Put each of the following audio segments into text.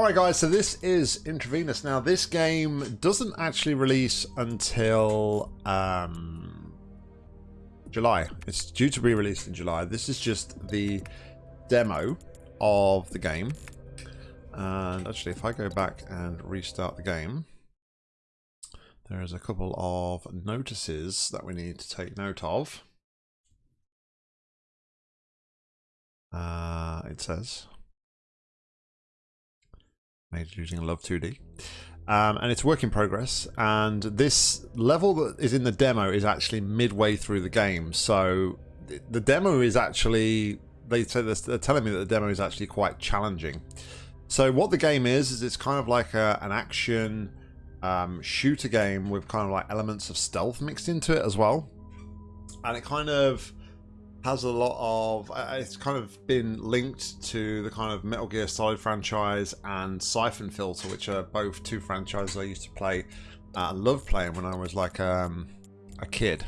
Alright guys, so this is Intravenous. Now this game doesn't actually release until um, July. It's due to be released in July. This is just the demo of the game. And actually if I go back and restart the game, there is a couple of notices that we need to take note of. Uh, it says made using Love 2D. Um, and it's work in progress. And this level that is in the demo is actually midway through the game. So the demo is actually, they say they're telling me that the demo is actually quite challenging. So what the game is, is it's kind of like a, an action um, shooter game with kind of like elements of stealth mixed into it as well. And it kind of has a lot of uh, it's kind of been linked to the kind of Metal Gear Solid franchise and Siphon Filter, which are both two franchises I used to play uh, love playing when I was like um, a kid.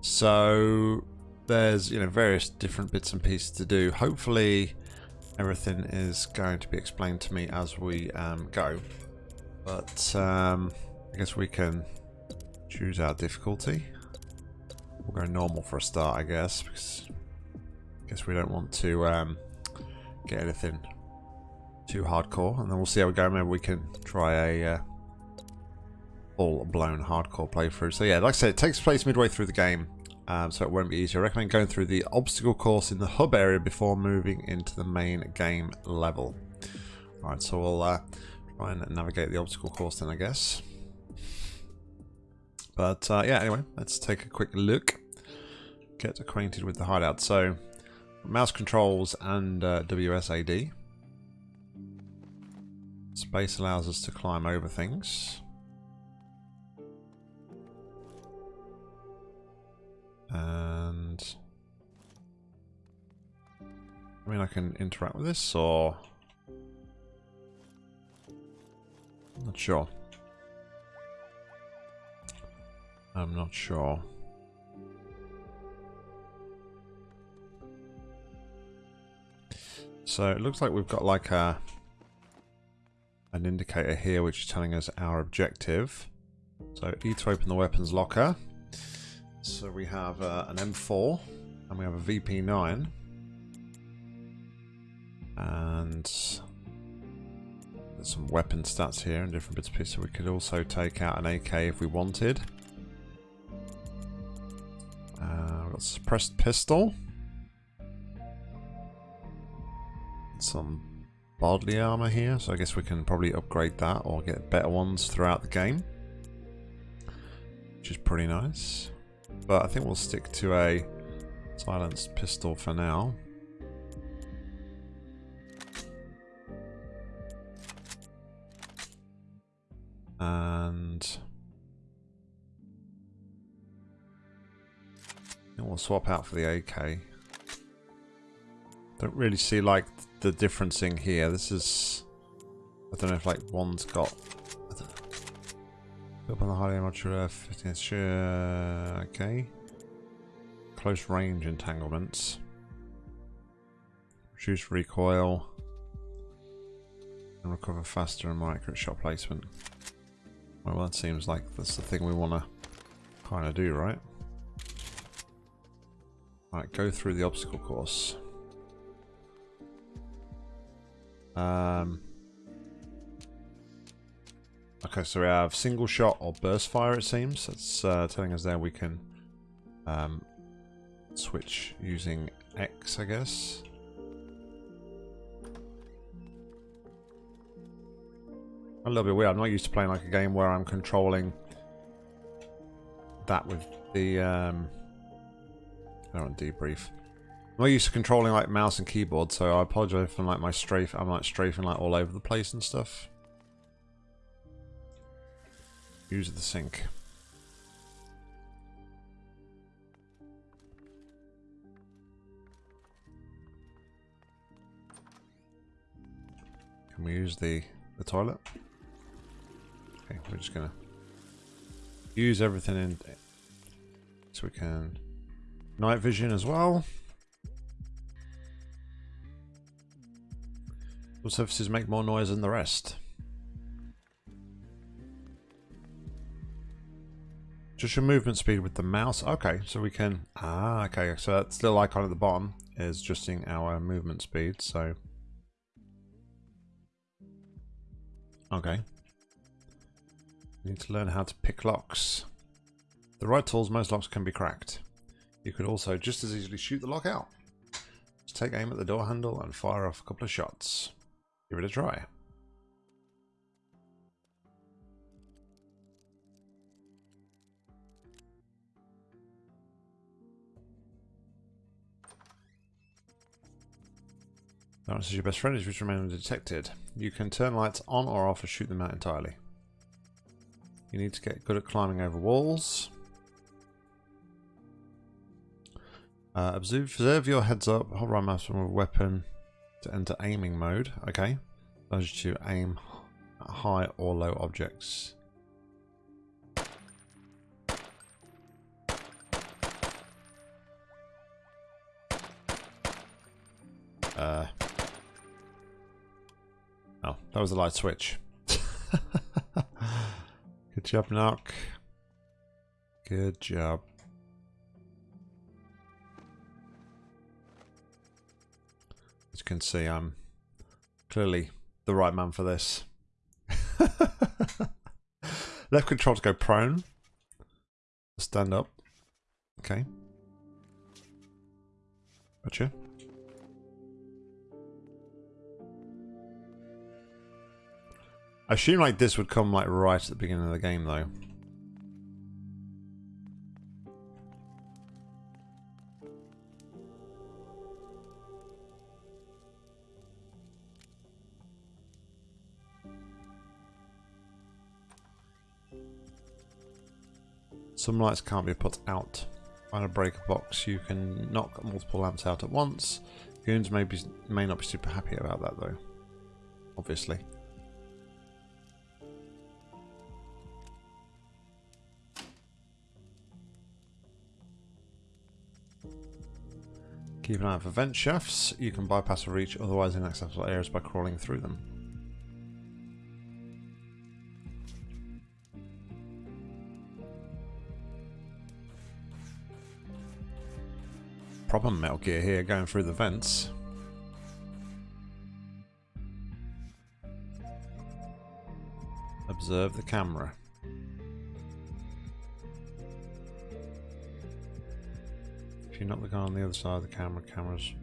So there's you know various different bits and pieces to do. Hopefully everything is going to be explained to me as we um, go. But um, I guess we can choose our difficulty. We'll go normal for a start, I guess, because I guess we don't want to um, get anything too hardcore. And then we'll see how we go. Maybe we can try a uh, full-blown hardcore playthrough. So yeah, like I said, it takes place midway through the game, um, so it won't be easy. I recommend going through the obstacle course in the hub area before moving into the main game level. Alright, so we'll uh, try and navigate the obstacle course then, I guess. But uh, yeah, anyway, let's take a quick look. Get acquainted with the hideout. So, mouse controls and uh, WSAD. Space allows us to climb over things. And... I mean, I can interact with this, or... Not sure. I'm not sure. So it looks like we've got like a an indicator here which is telling us our objective. So E to open the weapons locker. So we have uh, an M4 and we have a VP9. And there's some weapon stats here and different bits of pieces. So we could also take out an AK if we wanted. Suppressed pistol. Some bodily armor here, so I guess we can probably upgrade that or get better ones throughout the game. Which is pretty nice. But I think we'll stick to a silenced pistol for now. And And we'll swap out for the AK. Don't really see like the difference in here. This is I don't know if like one's got up on the high modular 15 sure okay. Close range entanglements. Reduce recoil. And recover faster and more accurate shot placement. Well that seems like that's the thing we wanna kinda do, right? Right, go through the obstacle course. Um, okay, so we have single shot or burst fire, it seems. That's uh, telling us there we can um, switch using X, I guess. A little bit weird. I'm not used to playing like a game where I'm controlling that with the um, I want debrief. I'm not used to controlling like mouse and keyboard, so I apologize for like my strafe. I'm like strafing like all over the place and stuff. Use the sink. Can we use the the toilet? Okay, we're just gonna use everything in so we can Night vision as well. Some surfaces make more noise than the rest. Just your movement speed with the mouse. Okay, so we can... Ah, okay. So that little icon at the bottom is adjusting our movement speed, so... Okay. We need to learn how to pick locks. The right tools, most locks can be cracked. You could also just as easily shoot the lock out. Just take aim at the door handle and fire off a couple of shots. Give it a try. Darkness is your best friend, which remain undetected. You can turn lights on or off or shoot them out entirely. You need to get good at climbing over walls. Uh, observe, observe your heads up, hold right mouse from a weapon to enter aiming mode. Okay. Allows you to aim high or low objects. Uh. Oh, that was a light switch. Good job, Knock. Good job. You can see, I'm clearly the right man for this. Left control to go prone. Stand up. Okay. Gotcha. I assume like this would come like right at the beginning of the game though. Some lights can't be put out. Find a breaker box, you can knock multiple lamps out at once. Goons may, be, may not be super happy about that though. Obviously. Keep an eye out for vent shafts. You can bypass or reach otherwise inaccessible areas by crawling through them. Proper Metal Gear here, going through the vents. Observe the camera. If you knock the guy on the other side of the camera, cameras...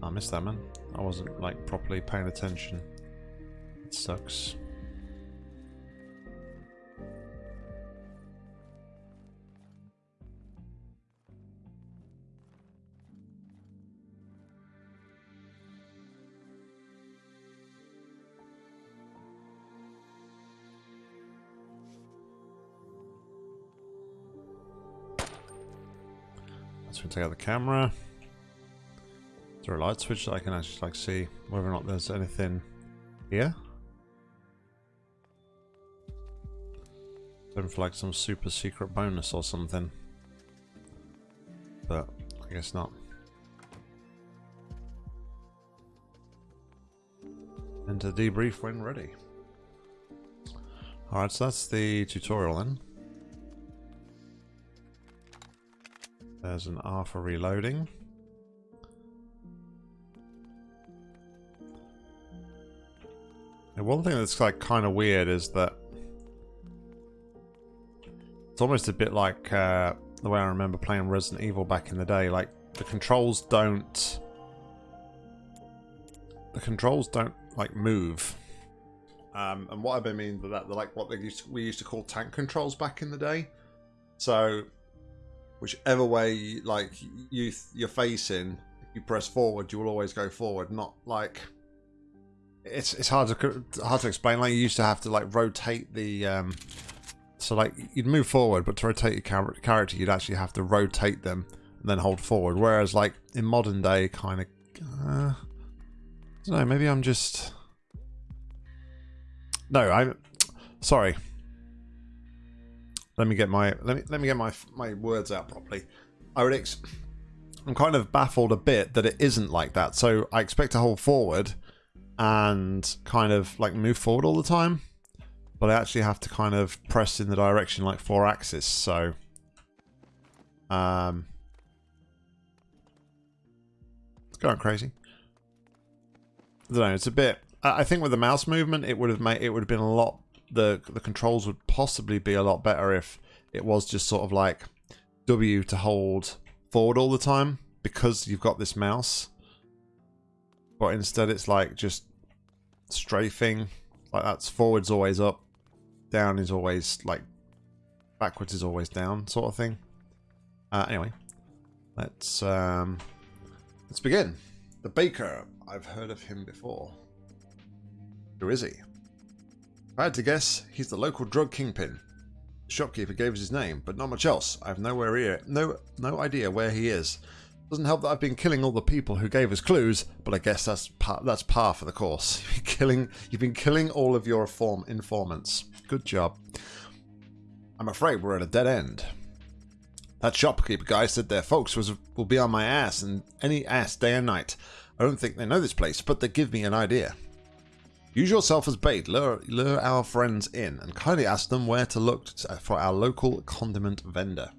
I missed that, man. I wasn't, like, properly paying attention. It sucks. Take out the camera. Is there a light switch that I can actually like see whether or not there's anything here? Looking for like some super secret bonus or something. But I guess not. Enter debrief when ready. Alright, so that's the tutorial then. There's an R for reloading. And one thing that's like kind of weird is that it's almost a bit like uh, the way I remember playing Resident Evil back in the day. Like the controls don't, the controls don't like move. Um, and what I mean by that, like what they used to, we used to call tank controls back in the day. So whichever way like you you're facing, you press forward, you will always go forward. Not like it's it's hard to hard to explain. Like you used to have to like rotate the um, so like you'd move forward, but to rotate your character, you'd actually have to rotate them and then hold forward. Whereas like in modern day, kind of, uh, I don't know. Maybe I'm just no. I'm sorry let me get my let me let me get my my words out properly. I would ex I'm kind of baffled a bit that it isn't like that. So I expect to hold forward, and kind of like move forward all the time. But I actually have to kind of press in the direction like four axis, so um it's going crazy. I don't know, it's a bit I think with the mouse movement it would have made it would have been a lot the the controls would possibly be a lot better if it was just sort of like W to hold forward all the time because you've got this mouse. But instead it's like just strafing. Like that's forwards always up, down is always like backwards is always down sort of thing. Uh, anyway, let's um, let's begin. The baker. I've heard of him before. Who is he? I had to guess, he's the local drug kingpin. The shopkeeper gave us his name, but not much else. I have nowhere here, no no idea where he is. Doesn't help that I've been killing all the people who gave us clues, but I guess that's par, that's par for the course. You've been killing, you've been killing all of your inform, informants. Good job. I'm afraid we're at a dead end. That shopkeeper guy said their folks was will be on my ass and any ass day and night. I don't think they know this place, but they give me an idea. Use yourself as bait, lure, lure our friends in, and kindly ask them where to look uh, for our local condiment vendor.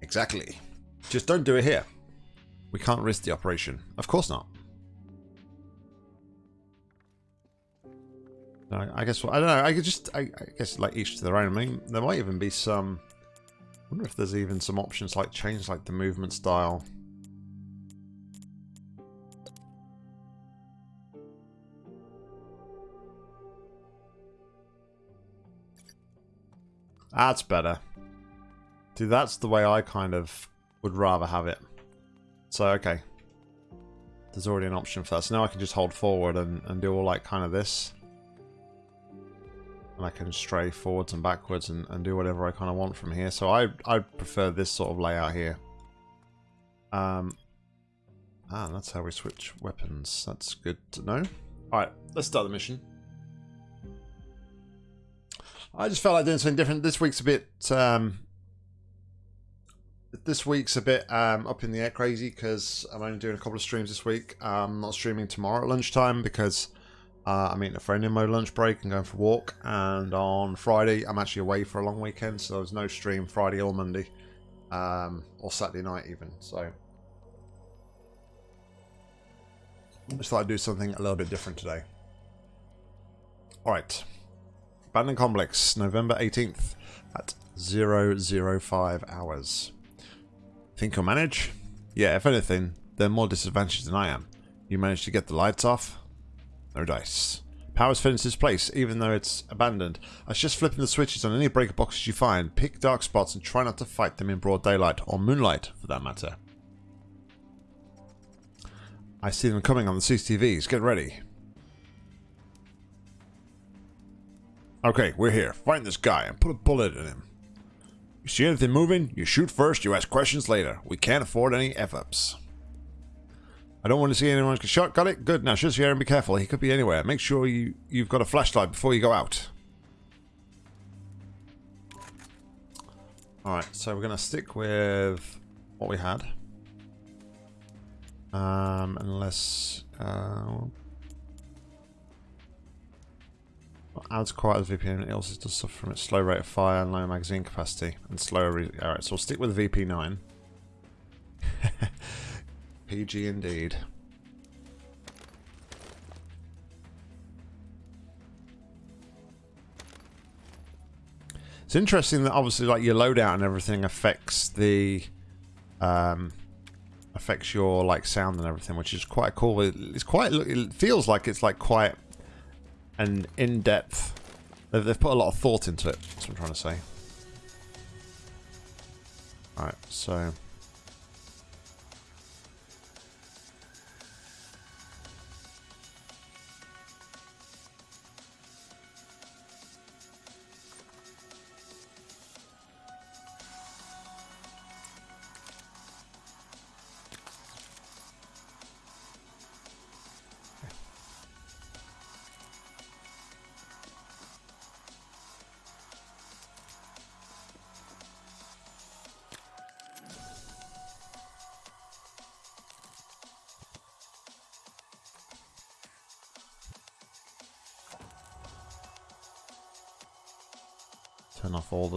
Exactly. Just don't do it here. We can't risk the operation. Of course not. I guess I don't know. I could just I, I, guess like each to their own. I mean, there might even be some. Wonder if there's even some options like change like the movement style. That's better. Dude, that's the way I kind of would rather have it. So, okay. There's already an option for that. So now I can just hold forward and, and do all like kind of this. And I can stray forwards and backwards and, and do whatever I kind of want from here. So I, I prefer this sort of layout here. Um, ah, that's how we switch weapons. That's good to know. Alright, let's start the mission. I just felt like doing something different. This week's a bit um, this week's a bit um, up in the air crazy because I'm only doing a couple of streams this week. I'm not streaming tomorrow at lunchtime because uh, I'm meeting a friend in my lunch break and going for a walk. And on Friday, I'm actually away for a long weekend, so there's no stream Friday or Monday, um, or Saturday night even. So I just thought I'd do something a little bit different today. All right, Abandoned Complex, November 18th at 005 hours. Think you'll manage? Yeah, if anything, they're more disadvantaged than I am. You managed to get the lights off? No dice. Power's finished its place, even though it's abandoned. I was just flipping the switches on any breaker boxes you find. Pick dark spots and try not to fight them in broad daylight, or moonlight, for that matter. I see them coming on the CCTVs. Get ready. Okay, we're here. Find this guy and put a bullet in him. You see anything moving? You shoot first, you ask questions later. We can't afford any F-ups. I don't want to see anyone get shot. Got it? Good. Now shoot here and be careful. He could be anywhere. Make sure you, you've got a flashlight before you go out. Alright, so we're going to stick with what we had. Um, unless... Uh, adds quite as VP and it also does suffer from its slow rate of fire and low magazine capacity and slower. Alright, so we'll stick with VP9. PG indeed. It's interesting that obviously like your loadout and everything affects the um affects your like sound and everything, which is quite cool. It's quite it feels like it's like quite an in-depth. They've, they've put a lot of thought into it, that's what I'm trying to say. Alright, so...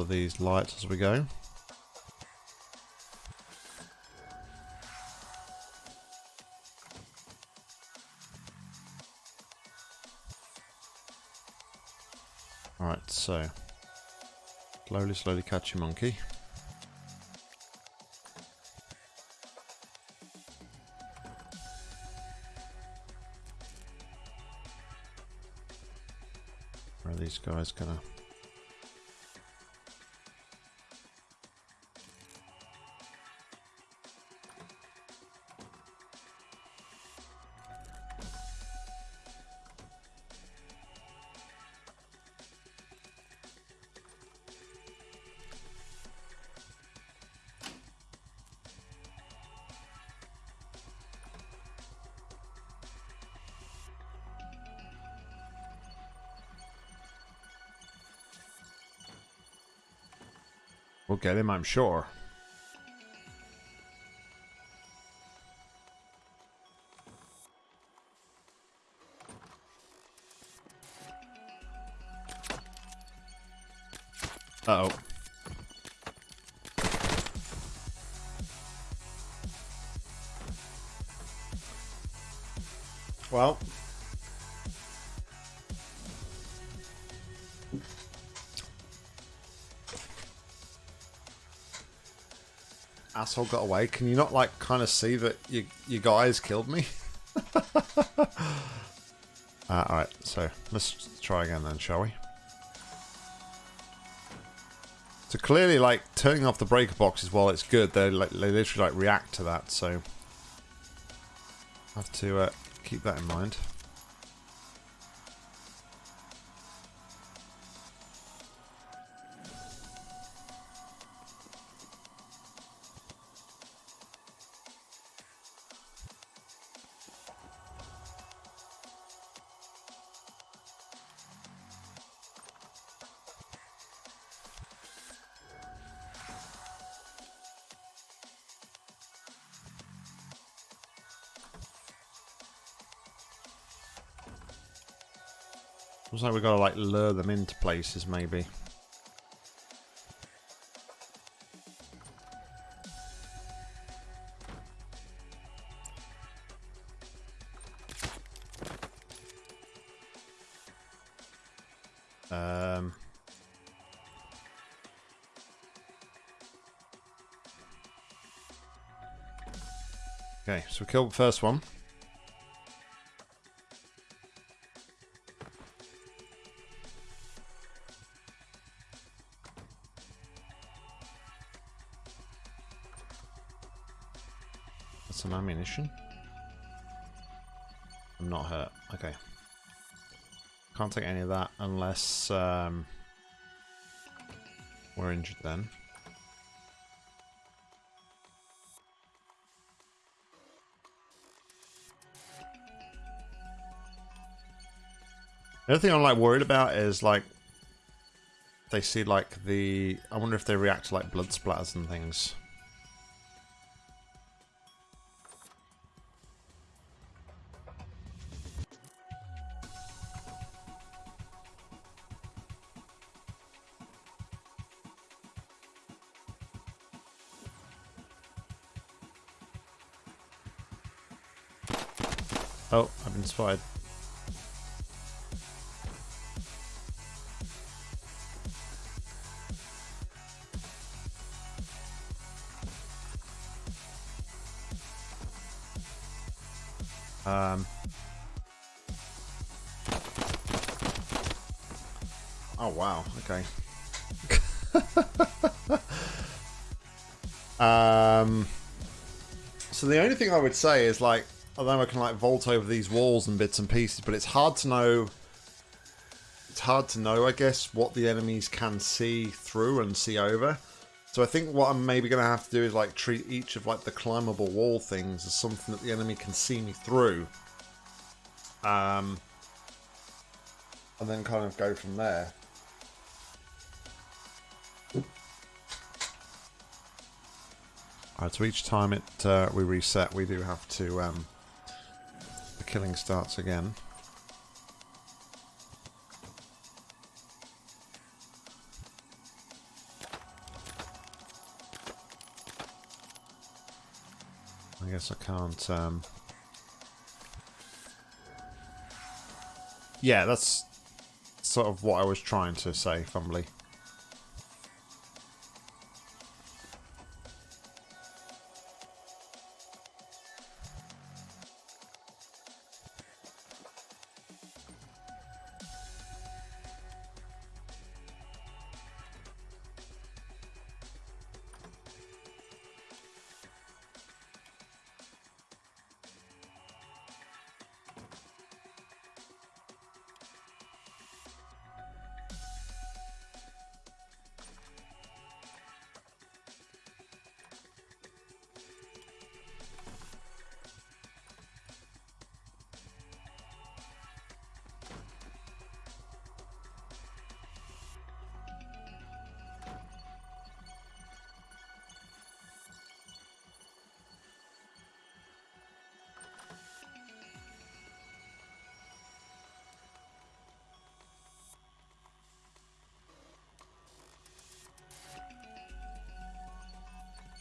these lights as we go. Alright, so slowly, slowly catch your monkey. Where are these guys gonna We'll get him, I'm sure. Asshole got away. Can you not, like, kind of see that you, you guys killed me? uh, Alright, so let's try again then, shall we? So clearly, like, turning off the breaker boxes while it's good, they like, they literally, like, react to that, so... have to uh, keep that in mind. Lure them into places maybe. Um... Okay, so we killed the first one. I'm not hurt. Okay. Can't take any of that unless um, we're injured then. The other thing I'm like worried about is like they see like the I wonder if they react to like blood splatters and things. I've. Um. Oh wow, okay. um so the only thing I would say is like although I can like vault over these walls and bits and pieces, but it's hard to know. It's hard to know, I guess, what the enemies can see through and see over. So I think what I'm maybe going to have to do is like treat each of like the climbable wall things as something that the enemy can see me through. Um, and then kind of go from there. Alright, so each time it uh, we reset, we do have to um, killing starts again. I guess I can't... Um... Yeah, that's sort of what I was trying to say, fumbly.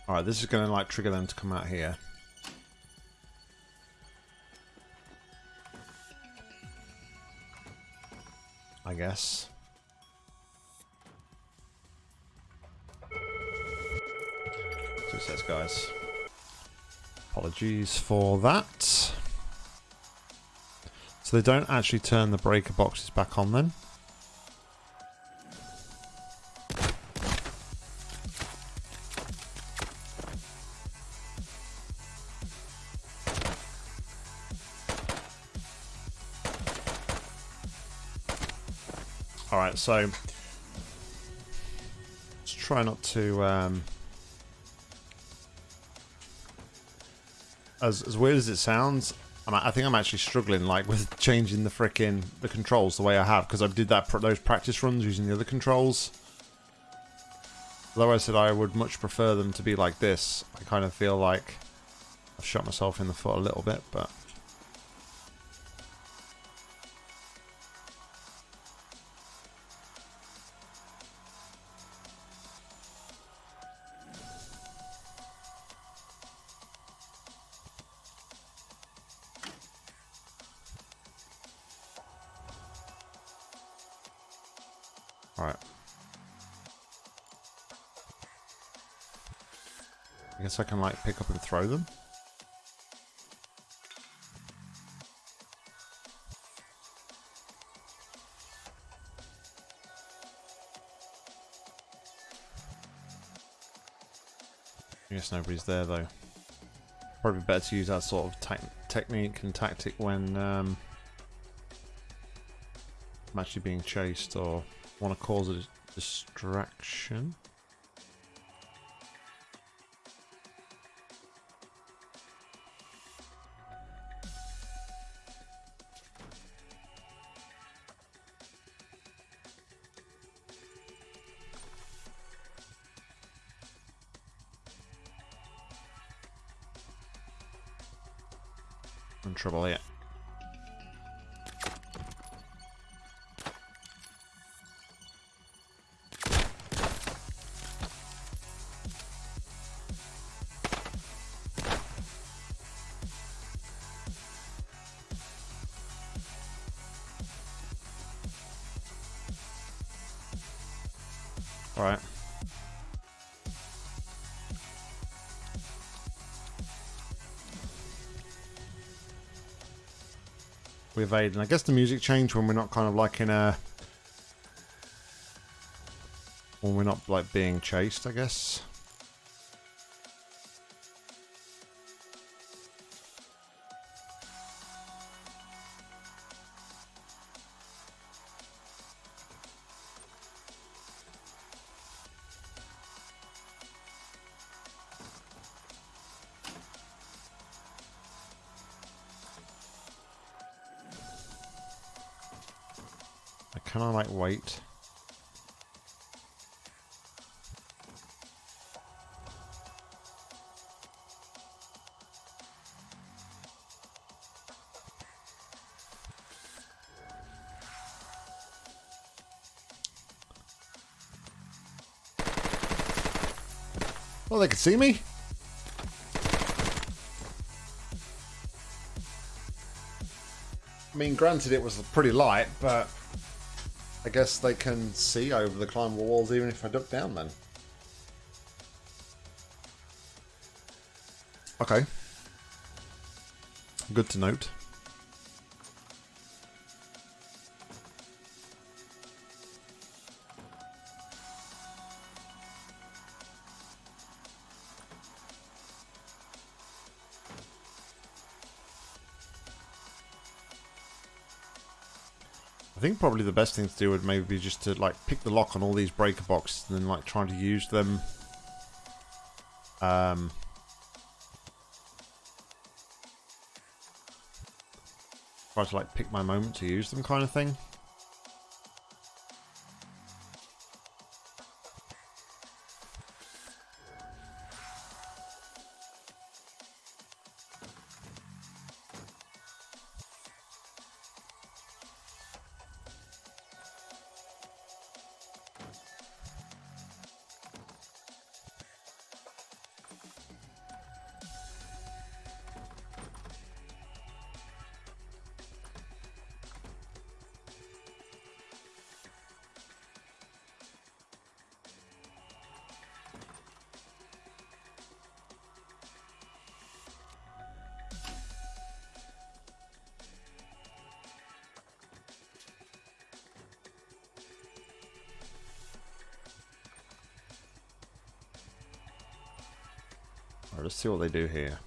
Alright, this is going to like trigger them to come out here. I guess. It says, guys. Apologies for that. So they don't actually turn the breaker boxes back on then? So let's try not to um, as as weird as it sounds, I'm, I think I'm actually struggling like with changing the fricking the controls the way I have because I did that those practice runs using the other controls. Although I said I would much prefer them to be like this, I kind of feel like I've shot myself in the foot a little bit, but I can like pick up and throw them. I guess nobody's there though. Probably better to use that sort of te technique and tactic when um, I'm actually being chased or want to cause a distraction. Trouble yet. Evade, and I guess the music changed when we're not kind of like in a... When we're not like being chased, I guess. Can I, like, wait? Well, they can see me? I mean, granted it was pretty light, but I guess they can see over the climbable walls even if I duck down then. Okay. Good to note. Probably the best thing to do would maybe be just to like pick the lock on all these breaker boxes and then like trying to use them um try to like pick my moment to use them kind of thing. Let's see what they do here.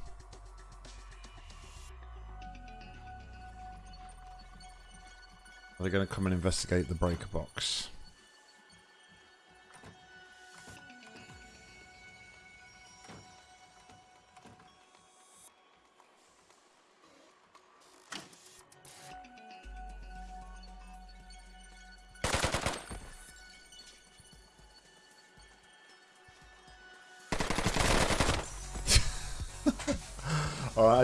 Are they going to come and investigate the breaker box?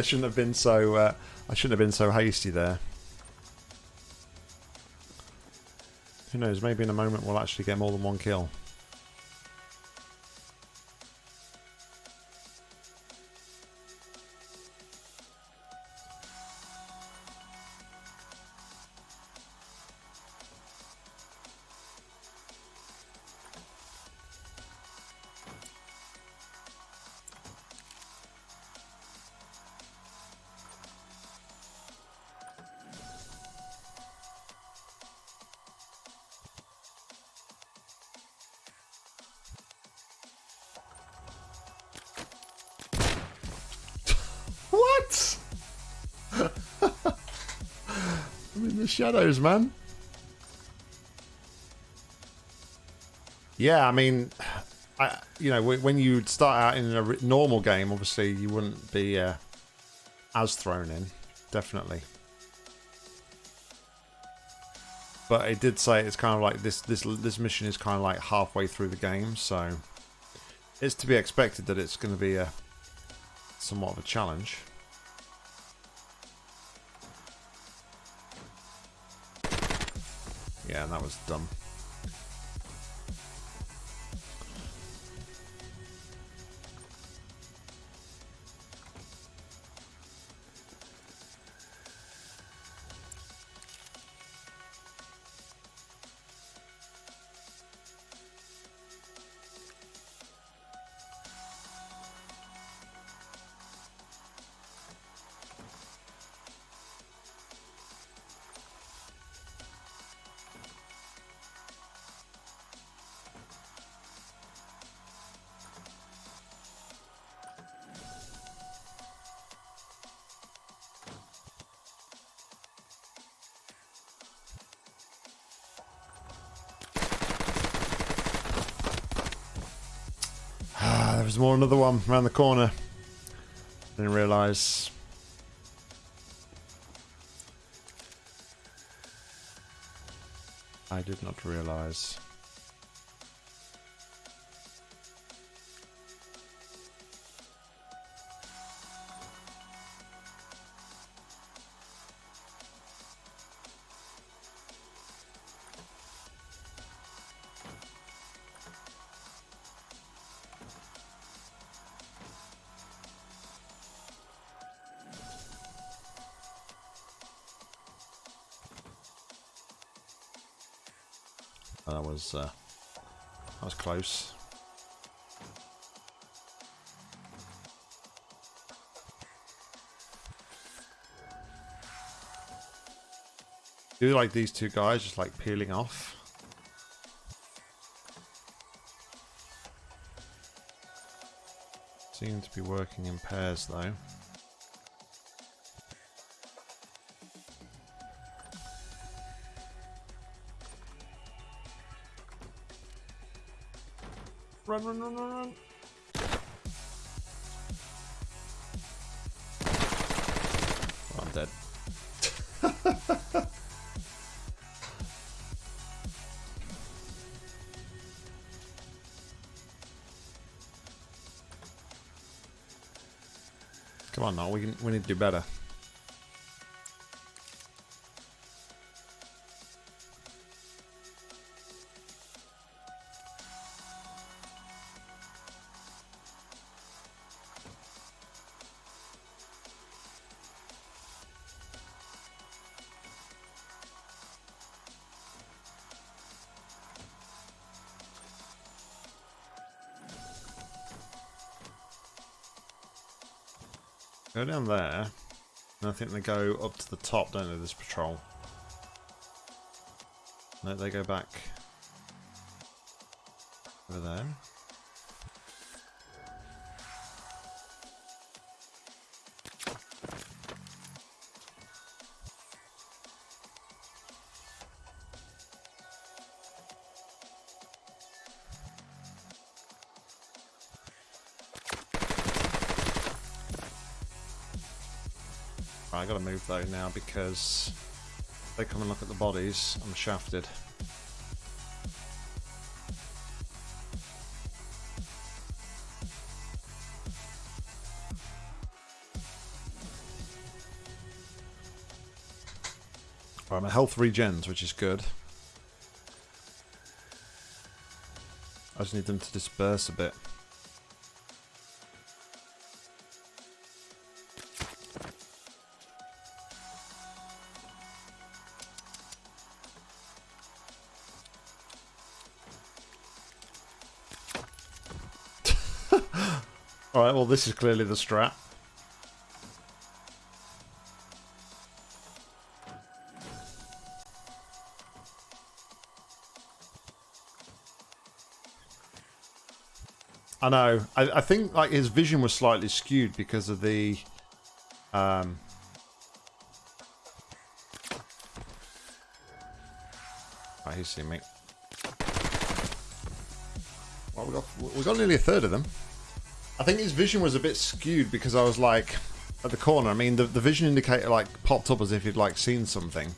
Shouldn't have been so. Uh, I shouldn't have been so hasty there. Who knows? Maybe in a moment we'll actually get more than one kill. Shadows, man. Yeah, I mean, I, you know, when you start out in a normal game, obviously you wouldn't be uh, as thrown in, definitely. But it did say it's kind of like this. This this mission is kind of like halfway through the game, so it's to be expected that it's going to be a somewhat of a challenge. Yeah, that was dumb. There's more another one around the corner. Didn't realise. I did not realise. That was uh, that was close. Do like these two guys just like peeling off? Seem to be working in pairs though. Run, run, run, run. Oh, I'm dead. Come on now, we can we need to do better. Go down there. And I think they go up to the top, don't they, this patrol? No, they go back I gotta move though now because they come and look at the bodies, I'm shafted. Right, my health regens, which is good. I just need them to disperse a bit. This is clearly the strat. I know. I, I think like his vision was slightly skewed because of the um Right, he's seen me. Well, we got we got nearly a third of them. I think his vision was a bit skewed because I was like at the corner. I mean, the the vision indicator like popped up as if he'd like seen something,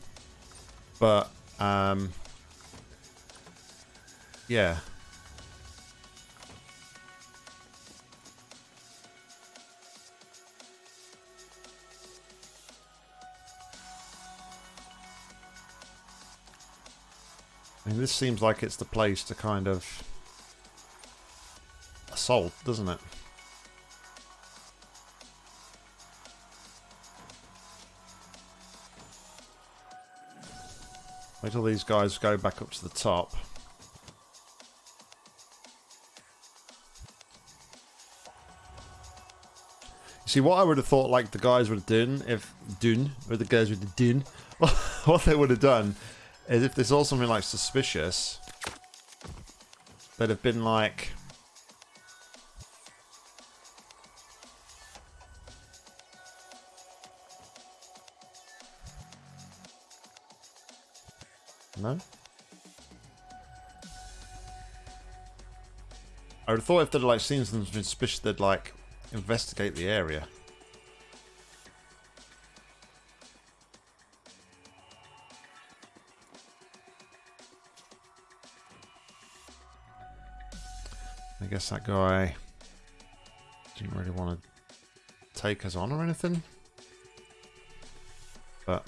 but um, yeah. I mean, this seems like it's the place to kind of assault, doesn't it? Wait till these guys go back up to the top. You see, what I would have thought, like, the guys would have done, if... Done, or the guys would have done, what they would have done is if they saw something, like, suspicious, they'd have been, like... No? I would have thought if they'd like seen something suspicious, they'd like investigate the area. I guess that guy didn't really want to take us on or anything. But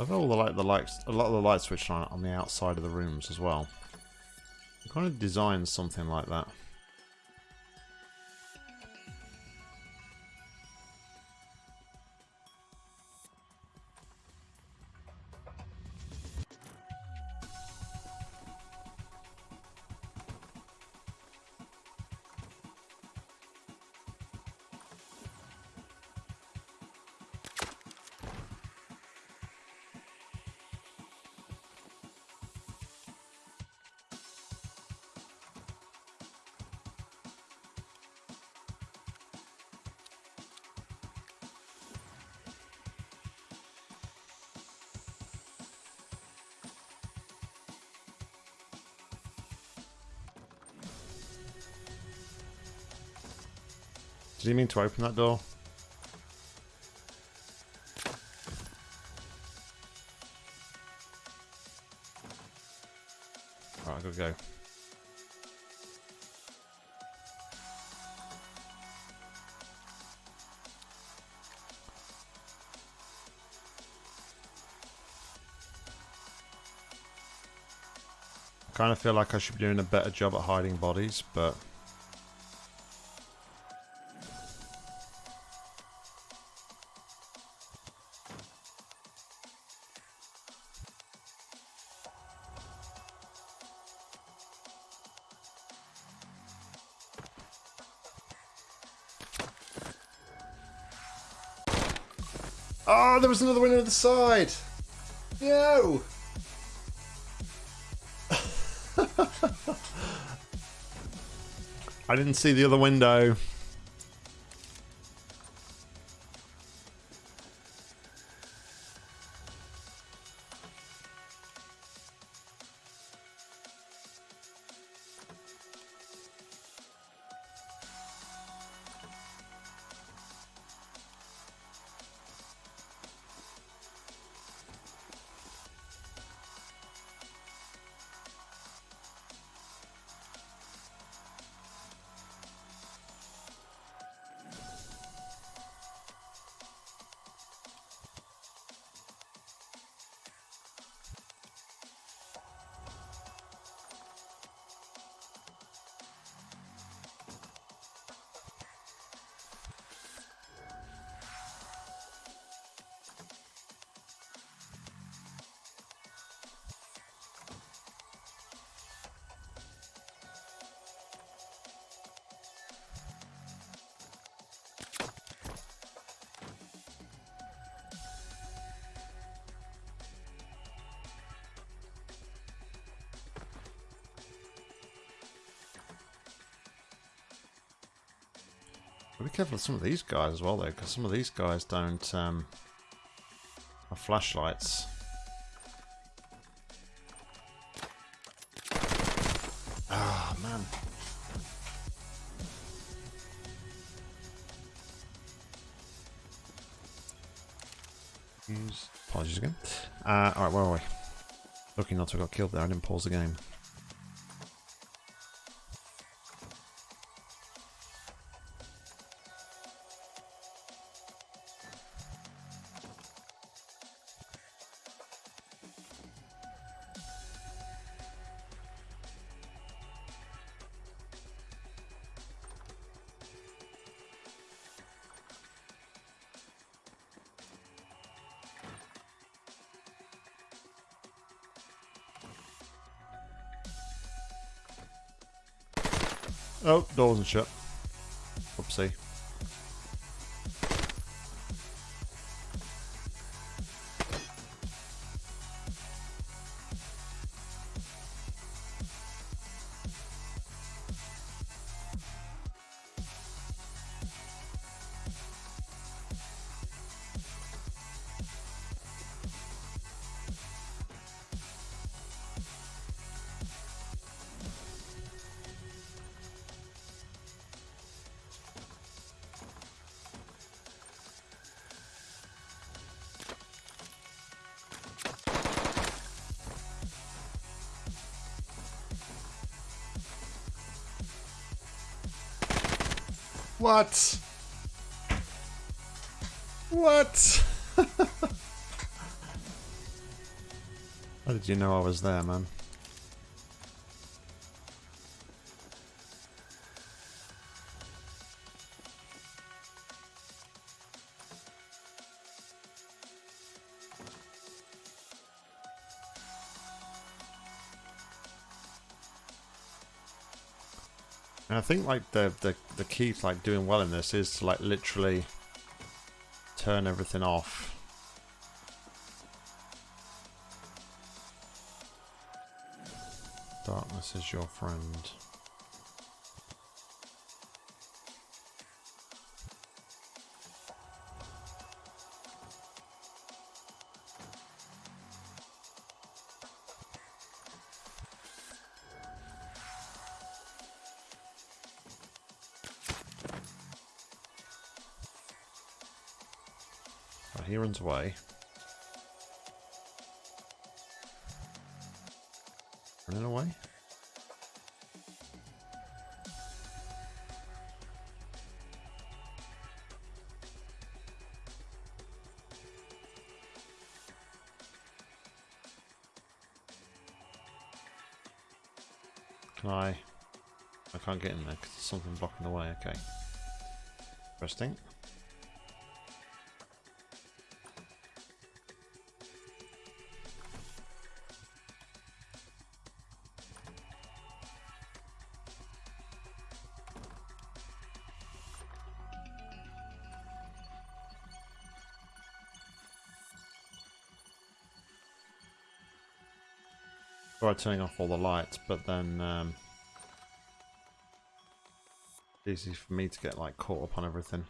I've all the light, the lights, a lot of the light switched on on the outside of the rooms as well. I kind of designed something like that. You mean to open that door? Alright, gotta go. I kind of feel like I should be doing a better job at hiding bodies, but There was another window on the side. No. I didn't see the other window. Careful of some of these guys as well, though, because some of these guys don't um, have flashlights. Ah, oh, man. Use apologies again. Uh, Alright, where are we? Lucky not to have got killed there. I didn't pause the game. Oh, door wasn't shut. What? What? How did you know I was there, man? Think like the, the the key to like doing well in this is to like literally turn everything off. Darkness is your friend. Runs away. Running away? Can I? I can't get in there because there's something blocking the way. Okay. Interesting. Turning off all the lights, but then um, it's easy for me to get like caught up on everything.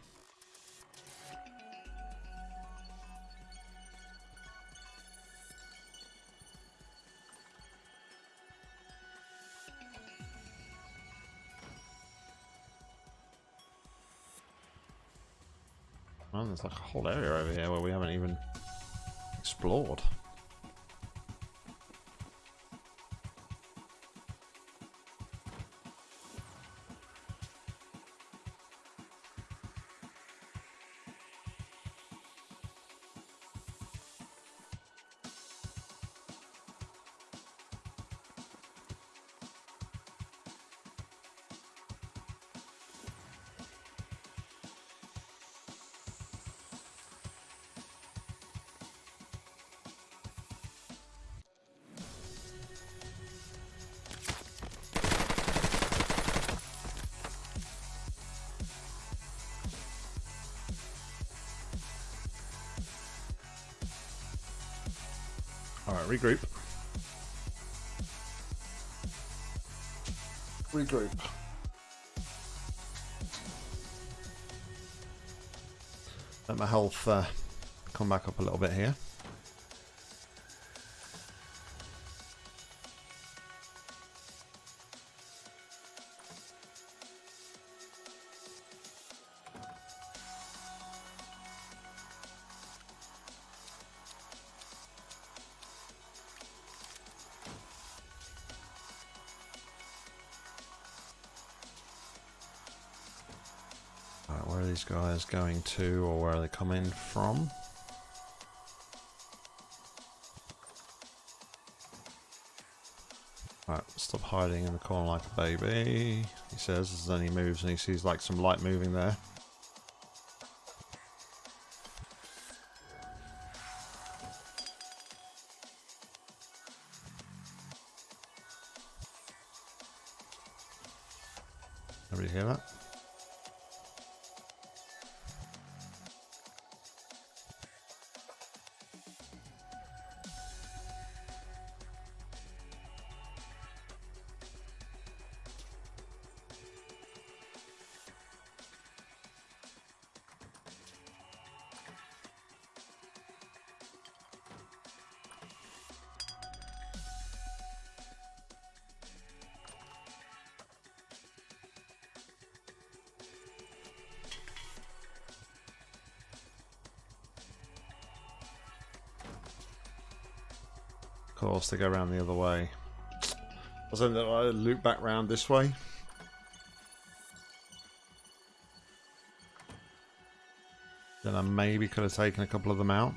Man, there's like a whole area over here where we haven't even explored. Uh, come back up a little bit here. Going to or where they coming from? Right, stop hiding in the corner like a baby, he says as then he moves and he sees like some light moving there. Everybody hear that? Course, they go around the other way. I was that I loop back round this way? Then I maybe could have taken a couple of them out.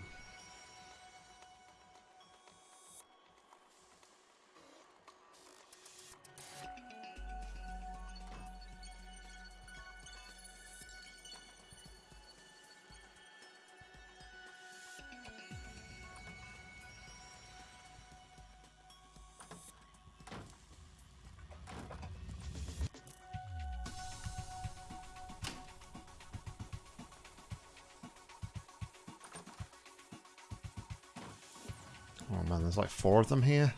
There's like four of them here.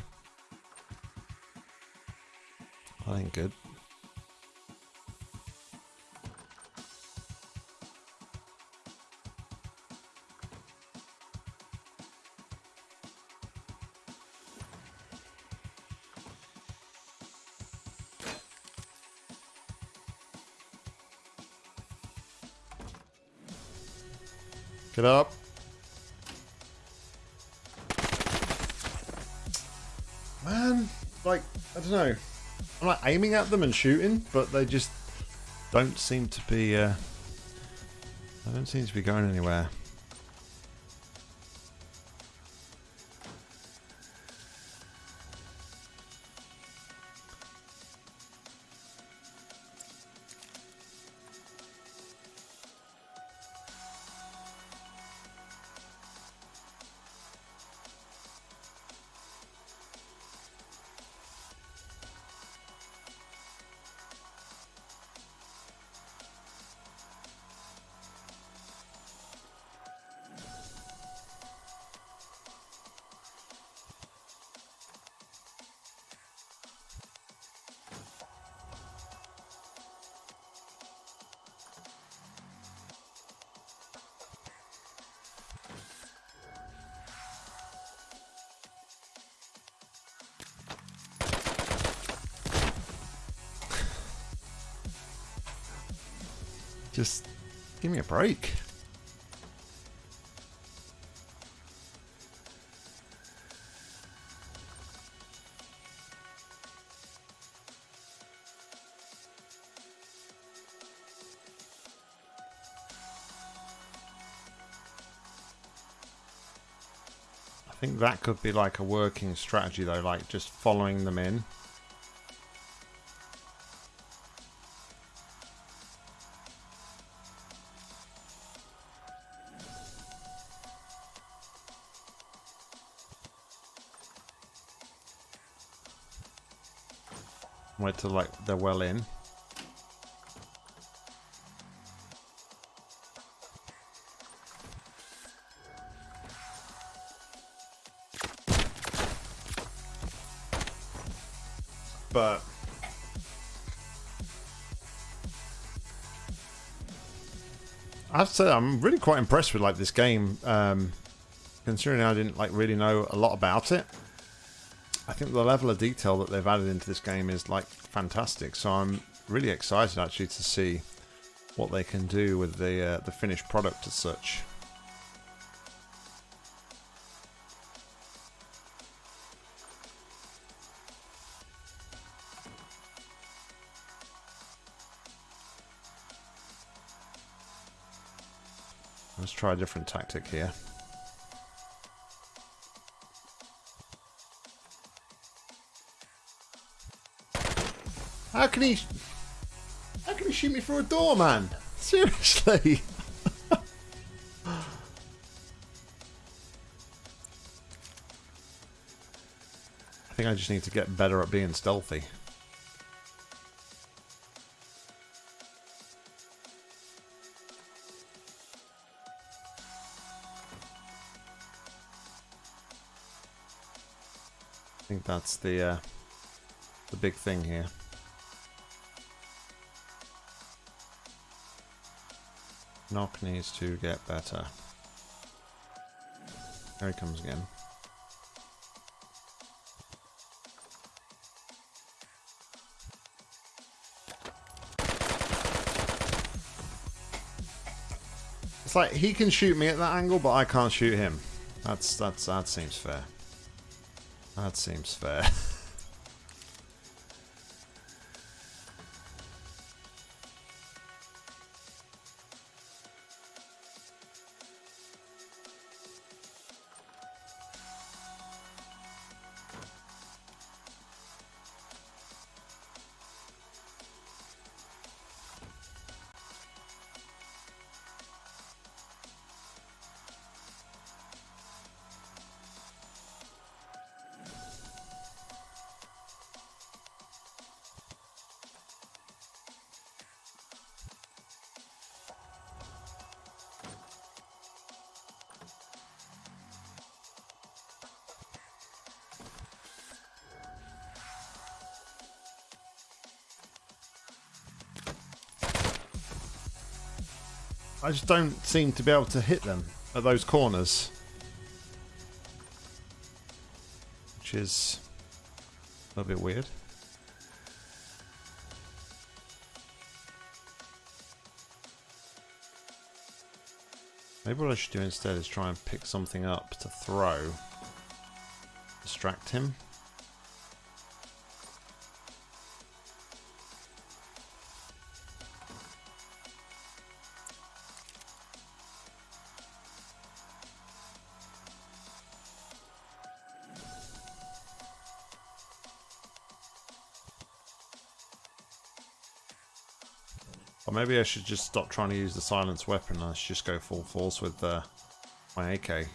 That ain't good. Get up. Don't know. I'm like aiming at them and shooting, but they just don't seem to be, uh, they don't seem to be going anywhere. Break. I think that could be like a working strategy though, like just following them in. Wait till like they're well in. But I have to say I'm really quite impressed with like this game, um, considering I didn't like really know a lot about it. I think the level of detail that they've added into this game is like fantastic. So I'm really excited actually to see what they can do with the uh, the finished product as such. Let's try a different tactic here. Can he... How can he shoot me through a door, man? Seriously? I think I just need to get better at being stealthy. I think that's the uh, the big thing here. Nock needs to get better. There he comes again. It's like he can shoot me at that angle, but I can't shoot him. That's that's that seems fair. That seems fair. I just don't seem to be able to hit them at those corners. Which is a little bit weird. Maybe what I should do instead is try and pick something up to throw. Distract him. Or maybe I should just stop trying to use the silence weapon and I should just go full force with uh, my AK.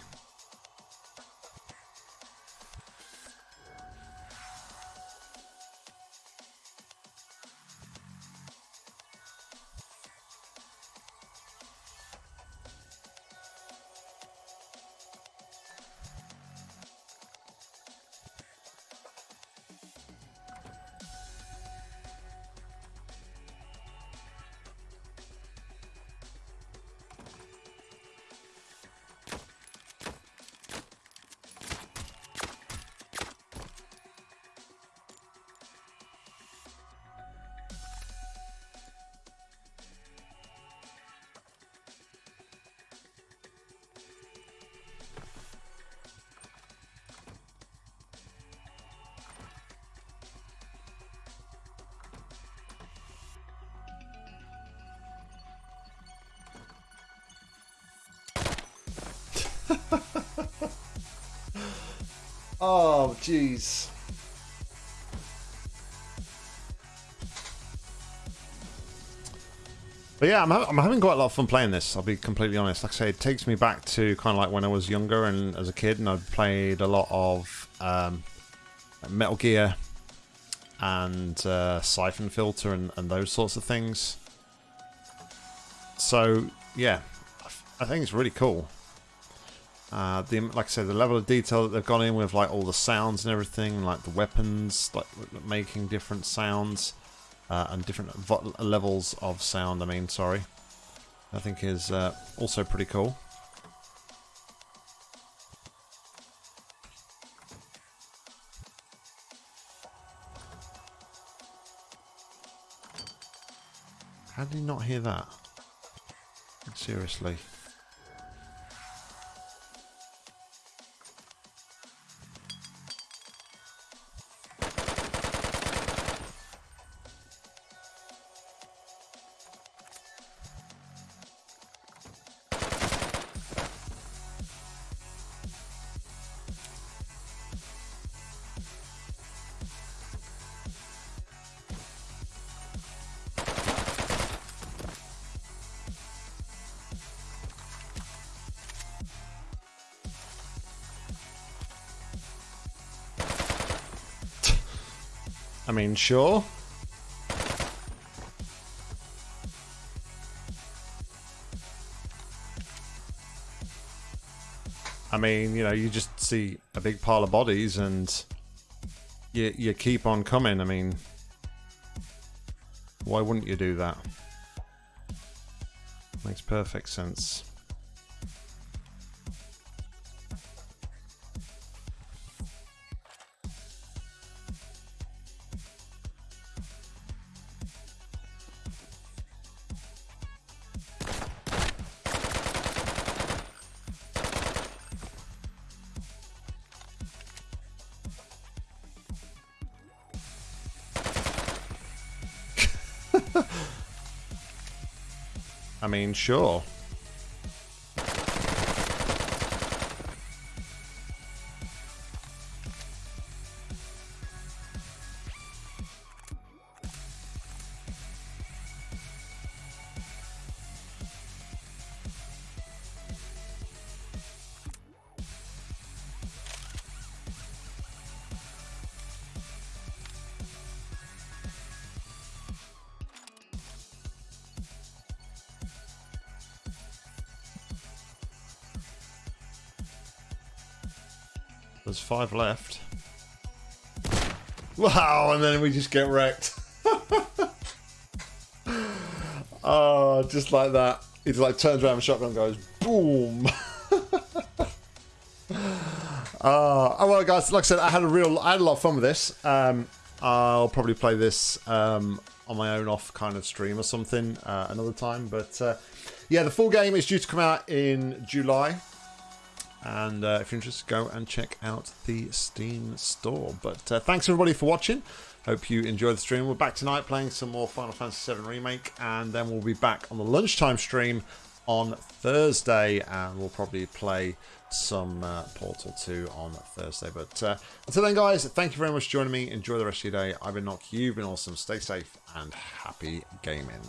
Yeah, I'm, ha I'm having quite a lot of fun playing this, I'll be completely honest. Like I say, it takes me back to kind of like when I was younger and as a kid, and I played a lot of um, Metal Gear and uh, Siphon Filter and, and those sorts of things. So, yeah, I think it's really cool. Uh, the like I said, the level of detail that they've gone in with, like all the sounds and everything, like the weapons, like making different sounds uh, and different levels of sound. I mean, sorry, I think is uh, also pretty cool. How did you not hear that? Seriously. Sure. I mean, you know, you just see a big pile of bodies and you, you keep on coming. I mean, why wouldn't you do that? Makes perfect sense. I mean, sure. Five left. Wow, and then we just get wrecked. oh, just like that. He like turns around the shotgun goes boom. Uh, oh well, guys. Like I said, I had a real, I had a lot of fun with this. Um, I'll probably play this um, on my own off kind of stream or something uh, another time. But uh, yeah, the full game is due to come out in July. And uh, if you're interested, go and check out the Steam store. But uh, thanks everybody for watching. Hope you enjoyed the stream. We're back tonight playing some more Final Fantasy VII Remake, and then we'll be back on the lunchtime stream on Thursday, and we'll probably play some uh, Portal 2 on Thursday. But uh, until then, guys, thank you very much for joining me. Enjoy the rest of your day. I've been Nock. You've been awesome. Stay safe and happy gaming.